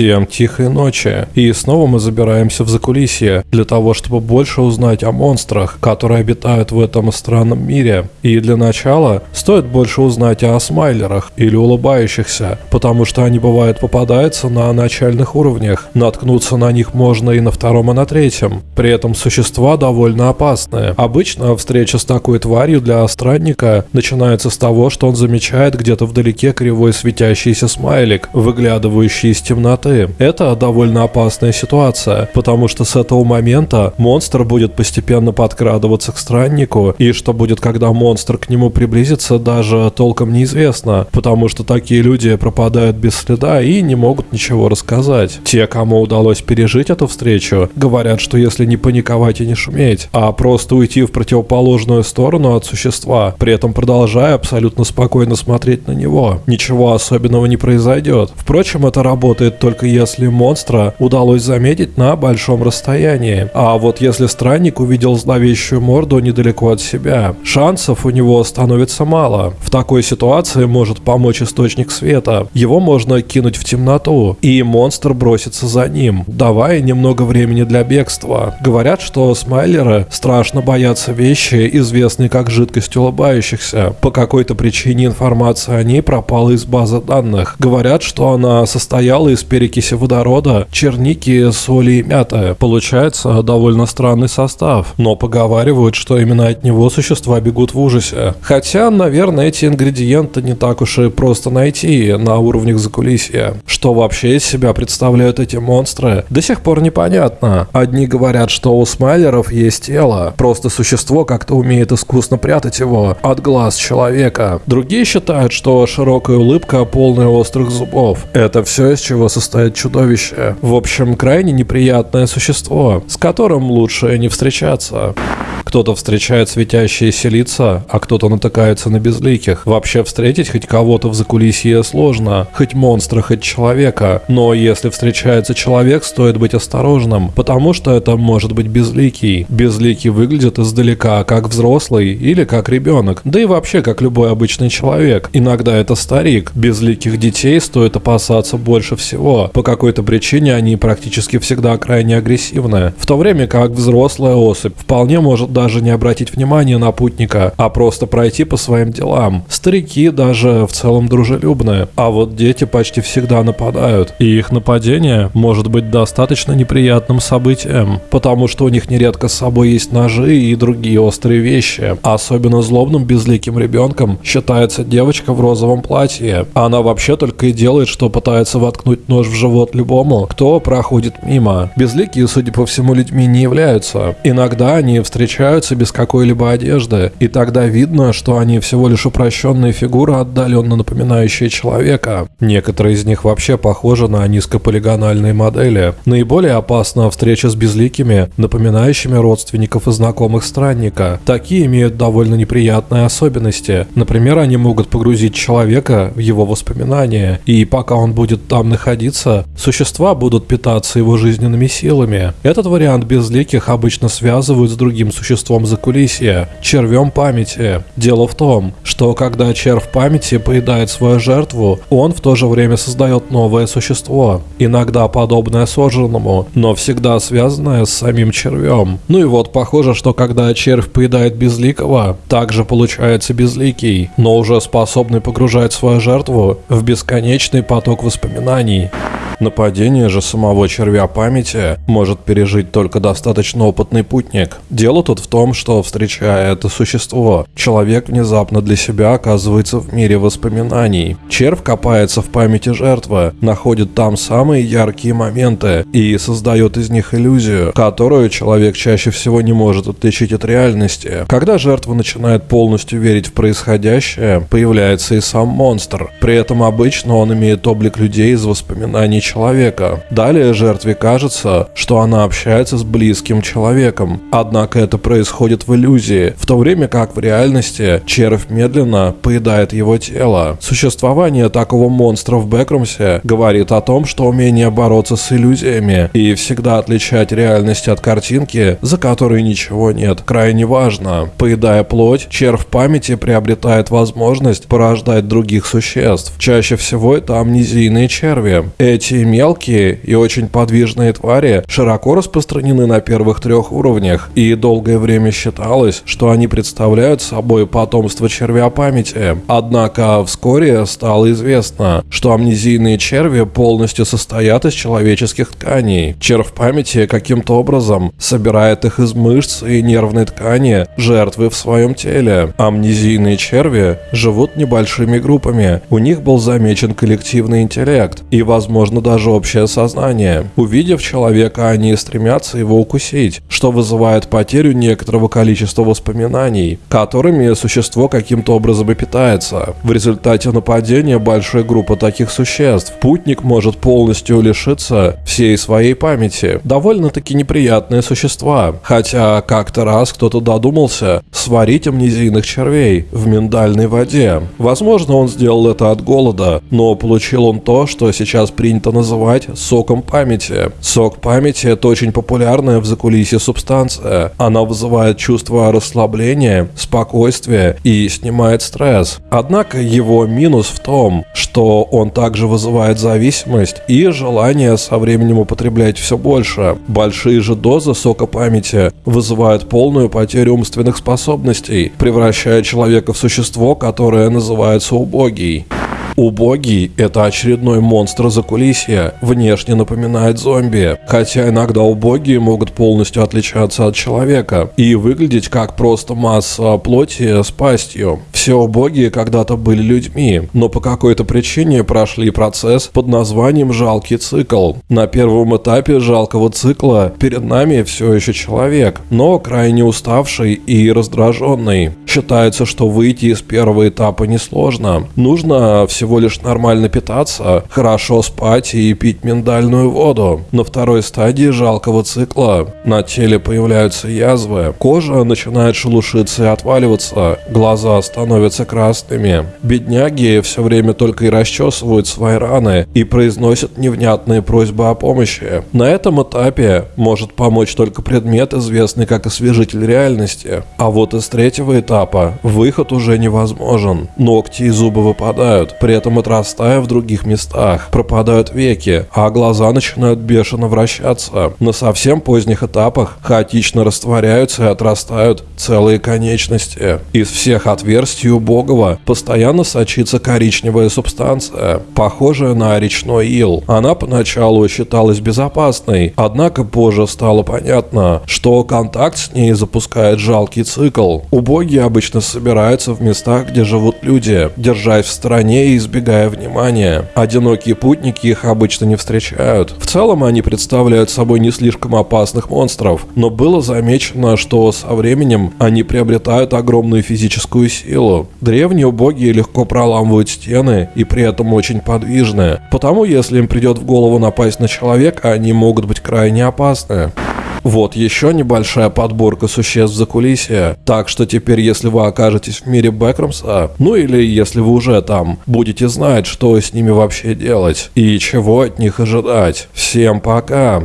Всем тихой ночи. И снова мы забираемся в закулисье для того, чтобы больше узнать о монстрах, которые обитают в этом странном мире. И для начала стоит больше узнать о смайлерах или улыбающихся, потому что они бывают попадаются на начальных уровнях. Наткнуться на них можно и на втором, и на третьем. При этом существа довольно опасные. Обычно встреча с такой тварью для странника начинается с того, что он замечает где-то вдалеке кривой светящийся смайлик, выглядывающий из темноты. Это довольно опасная ситуация, потому что с этого момента монстр будет постепенно подкрадываться к страннику, и что будет, когда монстр к нему приблизится, даже толком неизвестно, потому что такие люди пропадают без следа и не могут ничего рассказать. Те, кому удалось пережить эту встречу, говорят, что если не паниковать и не шуметь, а просто уйти в противоположную сторону от существа, при этом продолжая абсолютно спокойно смотреть на него, ничего особенного не произойдет. Впрочем, это работает только если монстра удалось заметить на большом расстоянии. А вот если странник увидел зловещую морду недалеко от себя, шансов у него становится мало. В такой ситуации может помочь источник света. Его можно кинуть в темноту, и монстр бросится за ним, давая немного времени для бегства. Говорят, что смайлеры страшно боятся вещи, известные как жидкость улыбающихся. По какой-то причине информация о ней пропала из базы данных. Говорят, что она состояла из перекиси водорода, черники, соли и мяты. Получается довольно странный состав, но поговаривают, что именно от него существа бегут в ужасе. Хотя, наверное, эти ингредиенты не так уж и просто найти на уровнях закулисья. Что вообще из себя представляют эти монстры, до сих пор непонятно. Одни говорят, что у смайлеров есть тело, просто существо как-то умеет искусно прятать его от глаз человека. Другие считают, что широкая улыбка, полная острых зубов. Это все, из чего состоит чудовище. В общем, крайне неприятное существо, с которым лучше не встречаться. Кто-то встречает светящиеся лица, а кто-то натыкается на безликих. Вообще встретить хоть кого-то в закулисье сложно, хоть монстра, хоть человека. Но если встречается человек, стоит быть осторожным, потому что это может быть безликий. Безликий выглядит издалека как взрослый или как ребенок, да и вообще как любой обычный человек. Иногда это старик. Безликих детей стоит опасаться больше всего. По какой-то причине они практически всегда крайне агрессивны, в то время как взрослая особь вполне может даже не обратить внимания на путника, а просто пройти по своим делам. Старики даже в целом дружелюбные, а вот дети почти всегда нападают, и их нападение может быть достаточно неприятным событием, потому что у них нередко с собой есть ножи и другие острые вещи. Особенно злобным безликим ребенком считается девочка в розовом платье. Она вообще только и делает, что пытается воткнуть нож в живот любому, кто проходит мимо. Безликие, судя по всему, людьми не являются. Иногда они встречаются без какой-либо одежды, и тогда видно, что они всего лишь упрощенные фигуры, отдаленно напоминающие человека. Некоторые из них вообще похожи на низкополигональные модели. Наиболее опасна встреча с безликими, напоминающими родственников и знакомых странника. Такие имеют довольно неприятные особенности. Например, они могут погрузить человека в его воспоминания, и пока он будет там находиться, существа будут питаться его жизненными силами. Этот вариант безликих обычно связывают с другим существом закулисья – червем памяти. Дело в том, что когда червь памяти поедает свою жертву, он в то же время создает новое существо, иногда подобное сожранному, но всегда связанное с самим червем. Ну и вот похоже, что когда червь поедает безликого, также получается безликий, но уже способный погружать свою жертву в бесконечный поток воспоминаний. Нападение же самого червя памяти может пережить только достаточно опытный путник. Дело тут в том, что встречая это существо, человек внезапно для себя оказывается в мире воспоминаний. Червь копается в памяти жертвы, находит там самые яркие моменты и создает из них иллюзию, которую человек чаще всего не может отличить от реальности. Когда жертва начинает полностью верить в происходящее, появляется и сам монстр. При этом обычно он имеет облик людей из воспоминаний человека. Далее жертве кажется, что она общается с близким человеком. Однако это происходит в иллюзии, в то время как в реальности червь медленно поедает его тело. Существование такого монстра в Бэкрумсе говорит о том, что умение бороться с иллюзиями и всегда отличать реальность от картинки, за которой ничего нет, крайне важно. Поедая плоть, червь памяти приобретает возможность порождать других существ. Чаще всего это амнезийные черви. Эти Эти мелкие и очень подвижные твари широко распространены на первых трех уровнях, и долгое время считалось, что они представляют собой потомство червя памяти. Однако вскоре стало известно, что амнезийные черви полностью состоят из человеческих тканей. Червь памяти каким-то образом собирает их из мышц и нервной ткани жертвы в своем теле. Амнезийные черви живут небольшими группами, у них был замечен коллективный интеллект и, возможно, даже общее сознание. Увидев человека, они стремятся его укусить, что вызывает потерю некоторого количества воспоминаний, которыми существо каким-то образом и питается. В результате нападения большой группы таких существ путник может полностью лишиться всей своей памяти. Довольно-таки неприятные существа. Хотя как-то раз кто-то додумался сварить амнезийных червей в миндальной воде. Возможно, он сделал это от голода, но получил он то, что сейчас принято называть соком памяти. Сок памяти – это очень популярная в закулисье субстанция. Она вызывает чувство расслабления, спокойствия и снимает стресс. Однако его минус в том, что он также вызывает зависимость и желание со временем употреблять все больше. Большие же дозы сока памяти вызывают полную потерю умственных способностей, превращая человека в существо, которое называется убогий. Убогий – это очередной монстр за кулисья, внешне напоминает зомби, хотя иногда убогие могут полностью отличаться от человека и выглядеть как просто масса плоти с пастью. Все убогие когда-то были людьми, но по какой-то причине прошли процесс под названием «жалкий цикл». На первом этапе жалкого цикла перед нами все еще человек, но крайне уставший и раздраженный. Считается, что выйти из первого этапа несложно. Нужно всего всего лишь нормально питаться, хорошо спать и пить миндальную воду. На второй стадии жалкого цикла на теле появляются язвы, кожа начинает шелушиться и отваливаться, глаза становятся красными. Бедняги все время только и расчесывают свои раны и произносят невнятные просьбы о помощи. На этом этапе может помочь только предмет, известный как освежитель реальности. А вот из третьего этапа выход уже невозможен. Ногти и зубы выпадают, при этом отрастая в других местах. Пропадают веки, а глаза начинают бешено вращаться. На совсем поздних этапах хаотично растворяются и отрастают целые конечности. Из всех отверстий у Богова постоянно сочится коричневая субстанция, похожая на речной ил. Она поначалу считалась безопасной, однако позже стало понятно, что контакт с ней запускает жалкий цикл. Убогие обычно собираются в местах, где живут люди, держась в стороне и избегая внимания. Одинокие путники их обычно не встречают. В целом они представляют собой не слишком опасных монстров, но было замечено, что со временем они приобретают огромную физическую силу. Древние убогие легко проламывают стены и при этом очень подвижны. Потому если им придет в голову напасть на человека, они могут быть крайне опасны. Вот еще небольшая подборка существ за кулисья. Так что теперь, если вы окажетесь в мире Бэкромса, ну или если вы уже там, будете знать, что с ними вообще делать и чего от них ожидать. Всем пока!